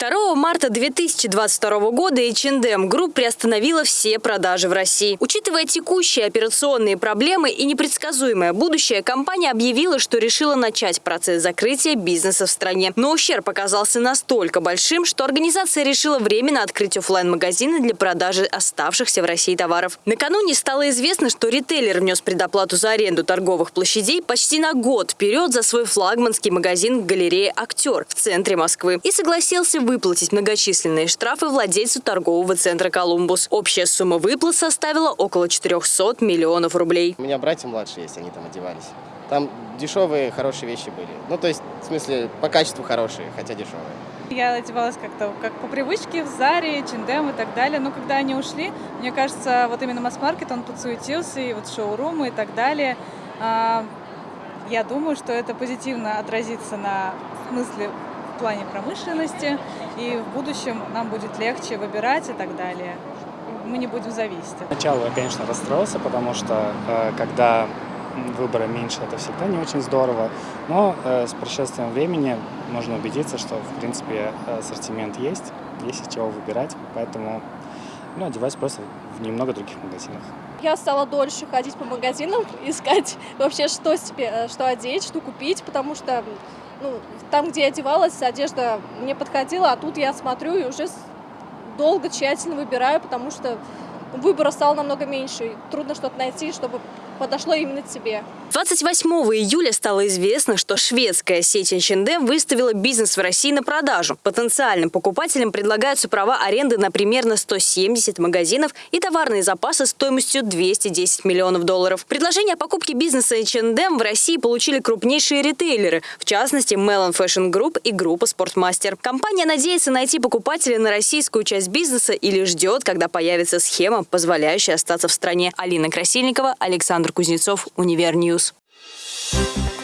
2 марта 2022 года H&M Group приостановила все продажи в России. Учитывая текущие операционные проблемы и непредсказуемое будущее, компания объявила, что решила начать процесс закрытия бизнеса в стране. Но ущерб оказался настолько большим, что организация решила временно открыть офлайн магазины для продажи оставшихся в России товаров. Накануне стало известно, что ритейлер внес предоплату за аренду торговых площадей почти на год вперед за свой флагманский магазин в галерее «Актер» в центре Москвы и согласился выплатить многочисленные штрафы владельцу торгового центра «Колумбус». Общая сумма выплат составила около 400 миллионов рублей. У меня братья младшие есть, они там одевались. Там дешевые, хорошие вещи были. Ну, то есть, в смысле, по качеству хорошие, хотя дешевые. Я одевалась как-то как по привычке в Заре, Чиндем и так далее. Но когда они ушли, мне кажется, вот именно масс-маркет, он подсуетился, и вот шоурумы и так далее. А, я думаю, что это позитивно отразится на смысле плане промышленности, и в будущем нам будет легче выбирать и так далее. Мы не будем зависеть. Сначала я, конечно, расстроился, потому что э, когда выбора меньше, это всегда не очень здорово. Но э, с прошествием времени можно убедиться, что, в принципе, ассортимент есть, есть из чего выбирать. Поэтому ну, одеваюсь просто в немного других магазинах. Я стала дольше ходить по магазинам, искать вообще, что себе, э, что одеть, что купить, потому что ну, там, где я одевалась, одежда мне подходила, а тут я смотрю и уже долго, тщательно выбираю, потому что выбора стало намного меньше. Трудно что-то найти, чтобы подошло именно тебе. 28 июля стало известно, что шведская сеть H&M выставила бизнес в России на продажу. Потенциальным покупателям предлагаются права аренды на примерно 170 магазинов и товарные запасы стоимостью 210 миллионов долларов. Предложение о покупке бизнеса H&M в России получили крупнейшие ритейлеры, в частности Melon Fashion Group и группа Спортмастер. Компания надеется найти покупателя на российскую часть бизнеса или ждет, когда появится схема, позволяющая остаться в стране. Алина Красильникова, Александр Кузнецов, UniverNews. Thank